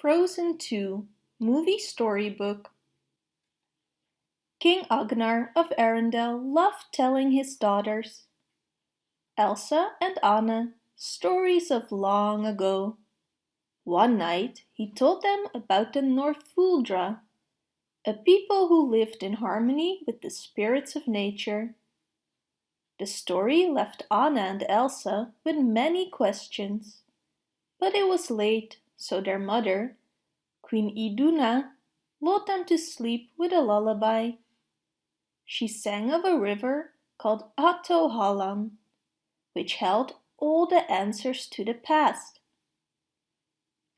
Frozen 2 Movie Storybook King Agnar of Arendelle loved telling his daughters, Elsa and Anna, stories of long ago. One night he told them about the Northuldra, a people who lived in harmony with the spirits of nature. The story left Anna and Elsa with many questions, but it was late so their mother, Queen Iduna, lulled them to sleep with a lullaby. She sang of a river called Ahtohallan, which held all the answers to the past.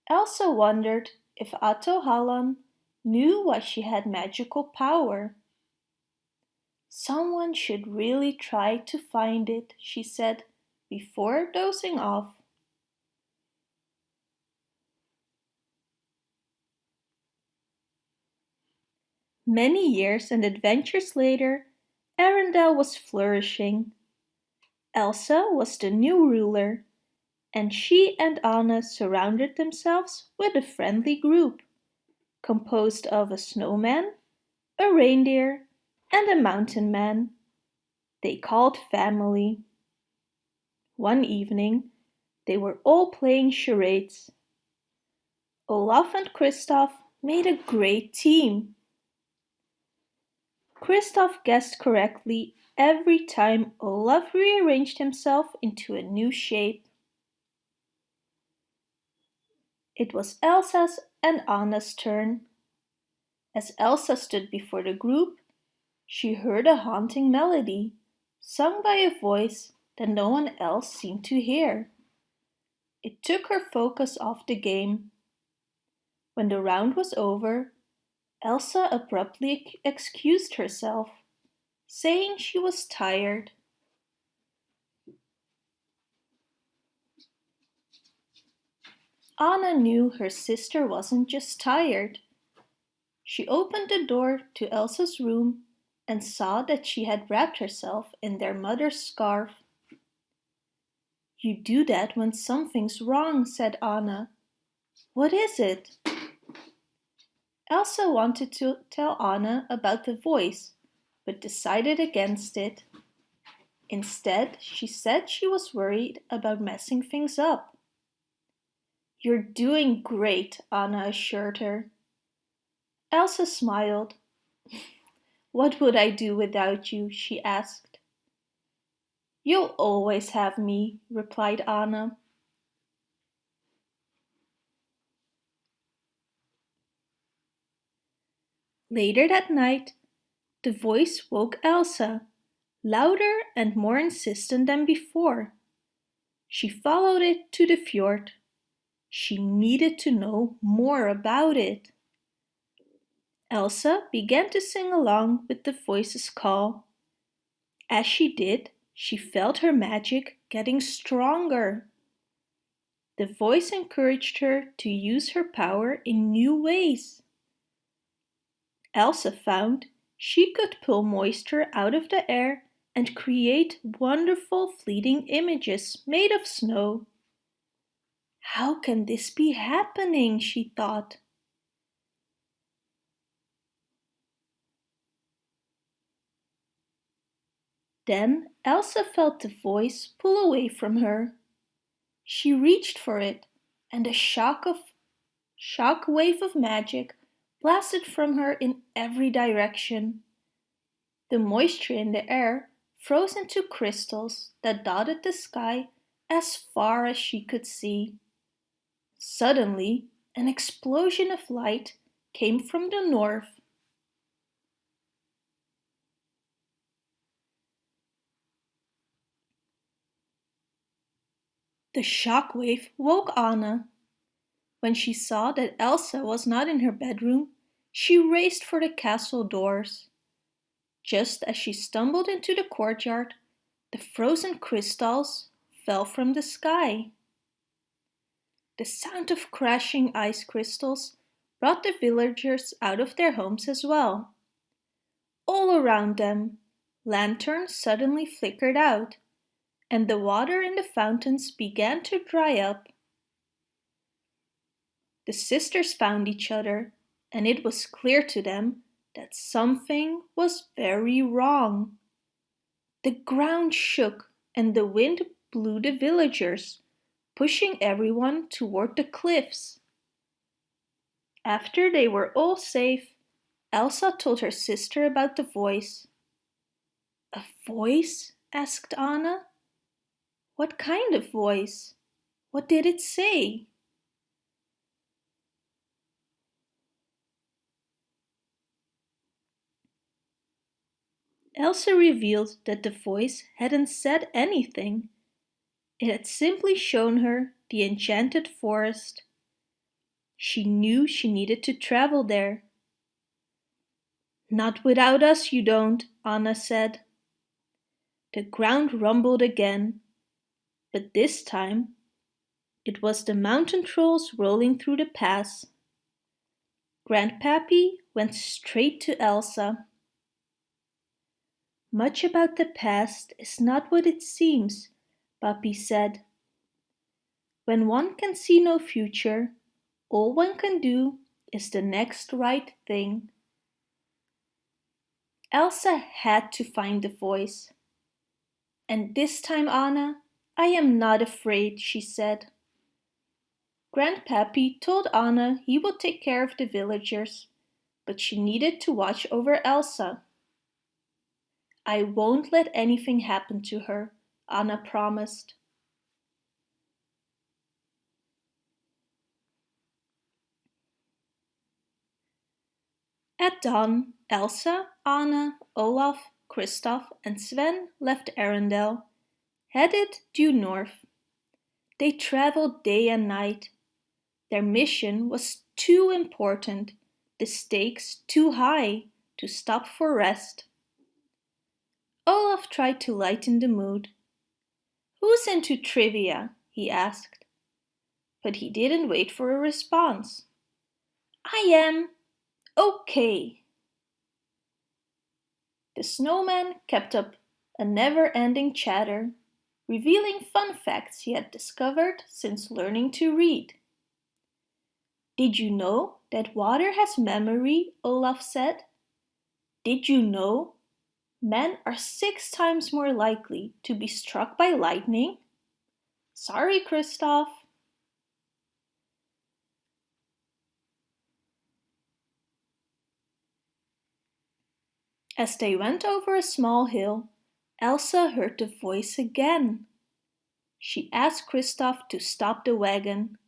Elsa wondered if Ahtohallan knew why she had magical power. Someone should really try to find it, she said, before dozing off. Many years and adventures later, Arendelle was flourishing. Elsa was the new ruler, and she and Anna surrounded themselves with a friendly group, composed of a snowman, a reindeer, and a mountain man. They called family. One evening, they were all playing charades. Olaf and Kristoff made a great team. Kristoff guessed correctly every time Olaf rearranged himself into a new shape. It was Elsa's and Anna's turn. As Elsa stood before the group, she heard a haunting melody, sung by a voice that no one else seemed to hear. It took her focus off the game. When the round was over, Elsa abruptly excused herself, saying she was tired. Anna knew her sister wasn't just tired. She opened the door to Elsa's room and saw that she had wrapped herself in their mother's scarf. You do that when something's wrong, said Anna. What is it? Elsa wanted to tell Anna about the voice, but decided against it. Instead, she said she was worried about messing things up. You're doing great, Anna assured her. Elsa smiled. What would I do without you? she asked. You'll always have me, replied Anna. Later that night, the voice woke Elsa, louder and more insistent than before. She followed it to the fjord. She needed to know more about it. Elsa began to sing along with the voice's call. As she did, she felt her magic getting stronger. The voice encouraged her to use her power in new ways. Elsa found she could pull moisture out of the air and create wonderful fleeting images made of snow. How can this be happening, she thought. Then Elsa felt the voice pull away from her. She reached for it, and a shock of shock wave of magic blasted from her in every direction. The moisture in the air froze into crystals that dotted the sky as far as she could see. Suddenly, an explosion of light came from the north. The shock wave woke Anna. When she saw that Elsa was not in her bedroom, she raced for the castle doors. Just as she stumbled into the courtyard, the frozen crystals fell from the sky. The sound of crashing ice crystals brought the villagers out of their homes as well. All around them, lanterns suddenly flickered out, and the water in the fountains began to dry up The sisters found each other, and it was clear to them that something was very wrong. The ground shook and the wind blew the villagers, pushing everyone toward the cliffs. After they were all safe, Elsa told her sister about the voice. A voice? asked Anna. What kind of voice? What did it say? Elsa revealed that the voice hadn't said anything. It had simply shown her the enchanted forest. She knew she needed to travel there. Not without us you don't, Anna said. The ground rumbled again, but this time it was the mountain trolls rolling through the pass. Grand Pabbie went straight to Elsa. Much about the past is not what it seems, Pabbie said. When one can see no future, all one can do is the next right thing. Elsa had to find the voice. And this time, Anna, I am not afraid, she said. Grand Pabbie told Anna he would take care of the villagers, but she needed to watch over Elsa. I won't let anything happen to her, Anna promised. At dawn, Elsa, Anna, Olaf, Kristoff and Sven left Arendelle, headed due north. They traveled day and night. Their mission was too important, the stakes too high to stop for rest. Olaf tried to lighten the mood. Who's into trivia? he asked. But he didn't wait for a response. I am. Okay. The snowman kept up a never-ending chatter, revealing fun facts he had discovered since learning to read. Did you know that water has memory, Olaf said? Did you know men are six times more likely to be struck by lightning. Sorry, Kristoff. As they went over a small hill, Elsa heard the voice again. She asked Kristoff to stop the wagon.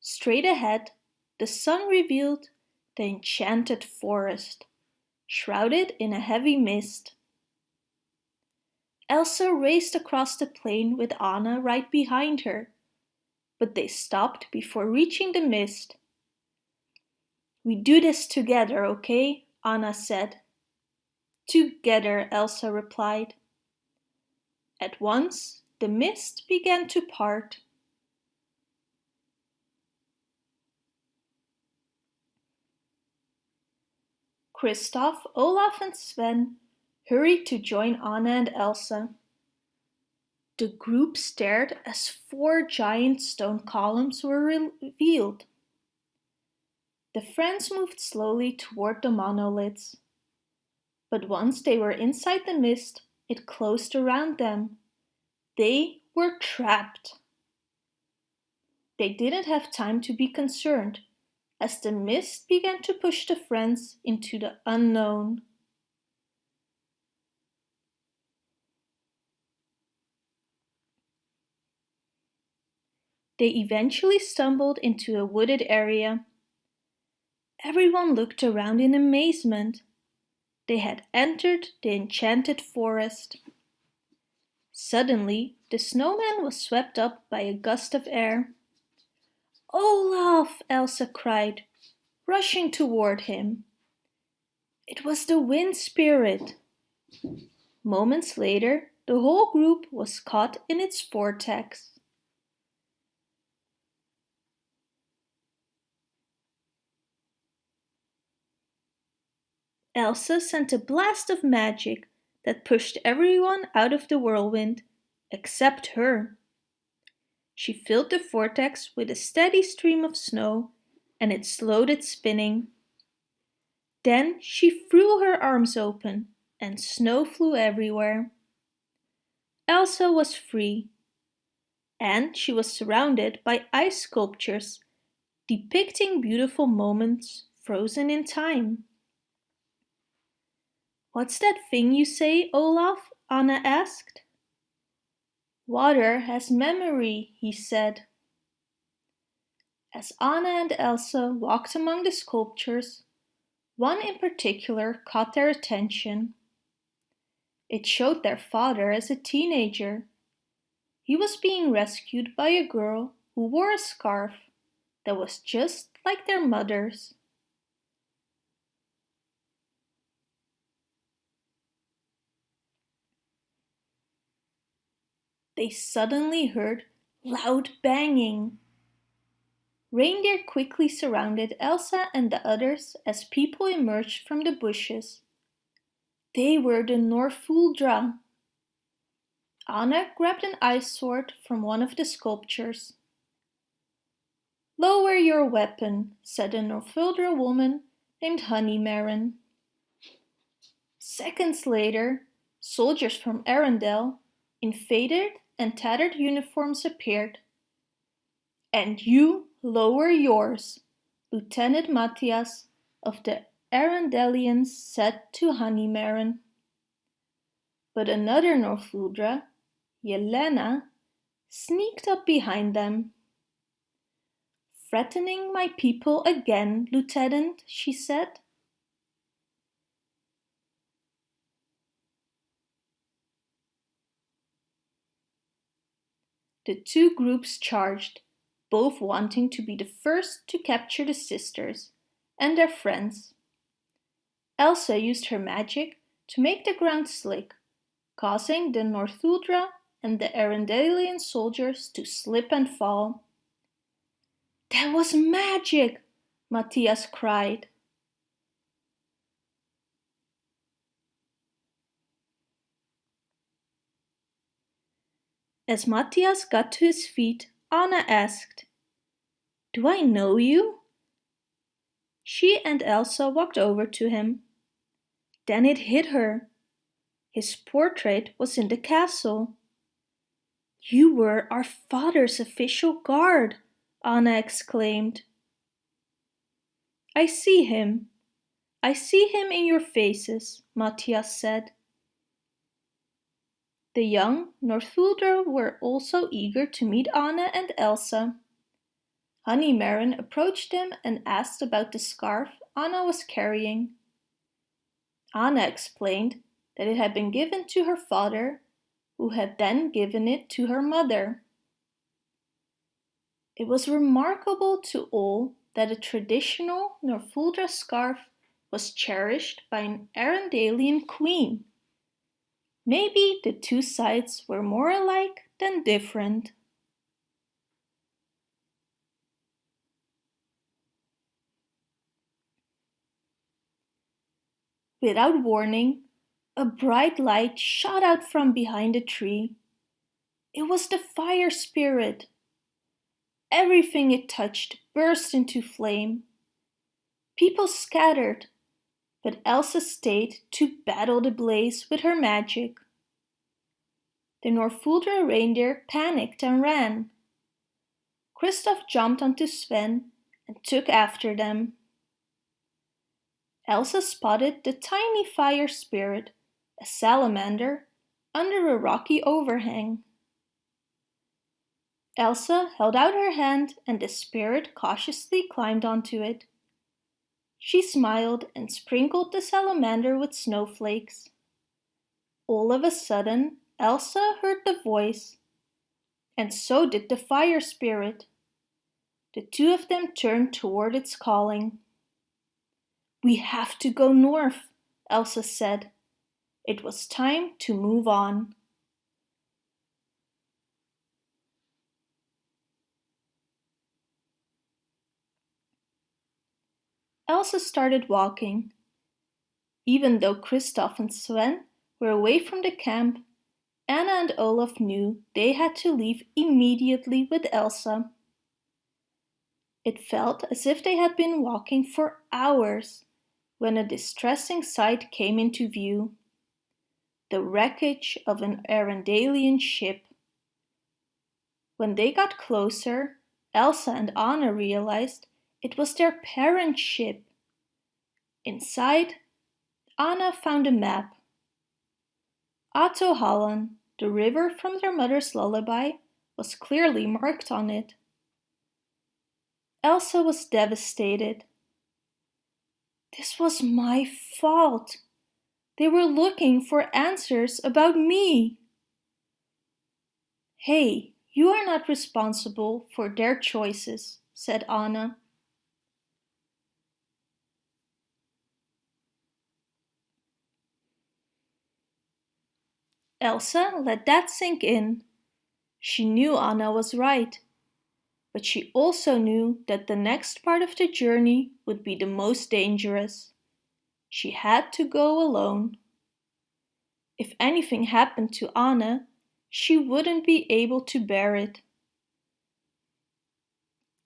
Straight ahead, the sun revealed the enchanted forest shrouded in a heavy mist. Elsa raced across the plain with Anna right behind her, but they stopped before reaching the mist. We do this together, okay? Anna said. Together, Elsa replied. At once, the mist began to part. Kristoff, Olaf and Sven hurried to join Anna and Elsa. The group stared as four giant stone columns were revealed. The friends moved slowly toward the monoliths. But once they were inside the mist, it closed around them. They were trapped. They didn't have time to be concerned as the mist began to push the friends into the unknown. They eventually stumbled into a wooded area. Everyone looked around in amazement. They had entered the enchanted forest. Suddenly, the snowman was swept up by a gust of air. Olaf! Elsa cried, rushing toward him. It was the wind spirit. Moments later, the whole group was caught in its vortex. Elsa sent a blast of magic that pushed everyone out of the whirlwind, except her. She filled the vortex with a steady stream of snow and it slowed its spinning. Then she threw her arms open and snow flew everywhere. Elsa was free and she was surrounded by ice sculptures depicting beautiful moments frozen in time. What's that thing you say, Olaf? Anna asked. Water has memory, he said. As Anna and Elsa walked among the sculptures, one in particular caught their attention. It showed their father as a teenager. He was being rescued by a girl who wore a scarf that was just like their mother's. They suddenly heard loud banging. Reindeer quickly surrounded Elsa and the others as people emerged from the bushes. They were the Northuldra. Anna grabbed an ice sword from one of the sculptures. Lower your weapon, said a Northuldra woman named Honeymaren. Seconds later, soldiers from Arendelle, in faded and tattered uniforms appeared. And you lower yours, Lieutenant Matthias of the Arendellians said to Honeymaren. But another Northuldra, Yelena, sneaked up behind them. Threatening my people again, Lieutenant, she said. The two groups charged, both wanting to be the first to capture the sisters and their friends. Elsa used her magic to make the ground slick, causing the Northuldra and the Arendellian soldiers to slip and fall. That was magic! Matthias cried. As Matthias got to his feet, Anna asked, Do I know you? She and Elsa walked over to him. Then it hit her. His portrait was in the castle. You were our father's official guard, Anna exclaimed. I see him. I see him in your faces, Matthias said. The young Northuldra were also eager to meet Anna and Elsa. Honeymaren approached them and asked about the scarf Anna was carrying. Anna explained that it had been given to her father, who had then given it to her mother. It was remarkable to all that a traditional Northuldra scarf was cherished by an Arendellian queen. Maybe the two sides were more alike than different. Without warning, a bright light shot out from behind a tree. It was the fire spirit. Everything it touched burst into flame. People scattered, but Elsa stayed to battle the blaze with her magic. The Northuldra reindeer panicked and ran. Kristoff jumped onto Sven and took after them. Elsa spotted the tiny fire spirit, a salamander, under a rocky overhang. Elsa held out her hand and the spirit cautiously climbed onto it. She smiled and sprinkled the salamander with snowflakes. All of a sudden, Elsa heard the voice, and so did the fire spirit. The two of them turned toward its calling. We have to go north, Elsa said. It was time to move on. Elsa started walking. Even though Kristoff and Sven were away from the camp, Anna and Olaf knew they had to leave immediately with Elsa. It felt as if they had been walking for hours when a distressing sight came into view. The wreckage of an Arendellian ship. When they got closer, Elsa and Anna realized it was their parent ship. Inside, Anna found a map. Ahtohallan, the river from their mother's lullaby, was clearly marked on it. Elsa was devastated. This was my fault. They were looking for answers about me. Hey, you are not responsible for their choices, said Anna. Elsa let that sink in. She knew Anna was right but she also knew that the next part of the journey would be the most dangerous. She had to go alone. If anything happened to Anna, she wouldn't be able to bear it.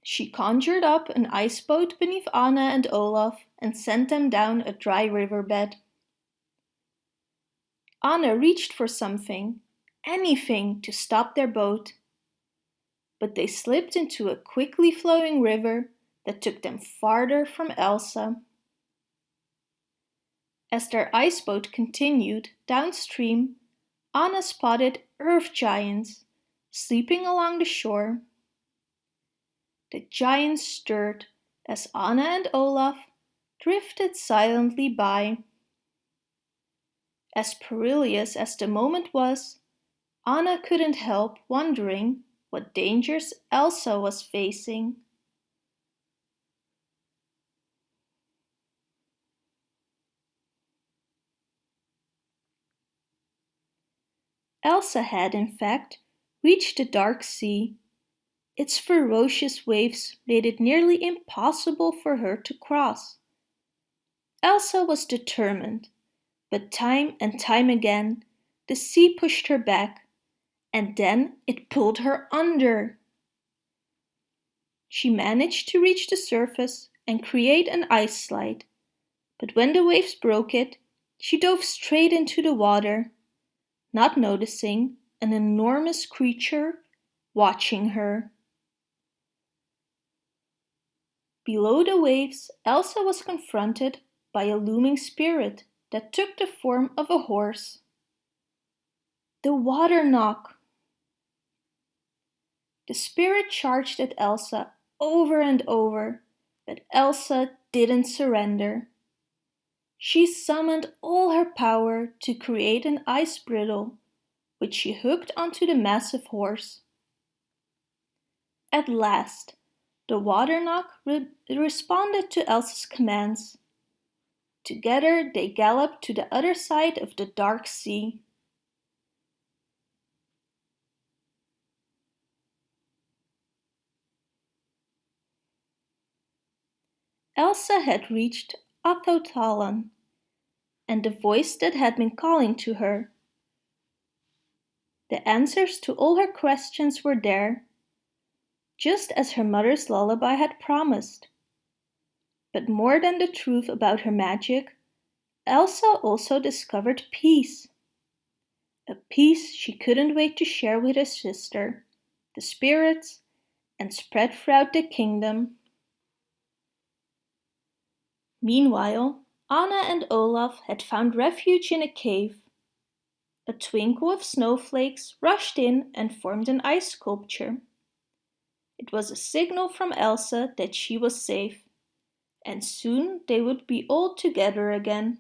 She conjured up an ice boat beneath Anna and Olaf and sent them down a dry riverbed. Anna reached for something, anything to stop their boat but they slipped into a quickly flowing river that took them farther from Elsa. As their ice boat continued downstream, Anna spotted earth giants sleeping along the shore. The giants stirred as Anna and Olaf drifted silently by. As perilous as the moment was, Anna couldn't help wondering what dangers Elsa was facing. Elsa had, in fact, reached the dark sea. Its ferocious waves made it nearly impossible for her to cross. Elsa was determined, but time and time again the sea pushed her back and then it pulled her under. She managed to reach the surface and create an ice slide, but when the waves broke it, she dove straight into the water, not noticing an enormous creature watching her. Below the waves, Elsa was confronted by a looming spirit that took the form of a horse. The Water Nokk the spirit charged at Elsa over and over, but Elsa didn't surrender. She summoned all her power to create an ice bridle, which she hooked onto the massive horse. At last, the water Nokk re responded to Elsa's commands. Together they galloped to the other side of the dark sea. Elsa had reached Ahtohallan and the voice that had been calling to her. The answers to all her questions were there, just as her mother's lullaby had promised. But more than the truth about her magic, Elsa also discovered peace. A peace she couldn't wait to share with her sister, the spirits, and spread throughout the kingdom. Meanwhile, Anna and Olaf had found refuge in a cave. A twinkle of snowflakes rushed in and formed an ice sculpture. It was a signal from Elsa that she was safe, and soon they would be all together again,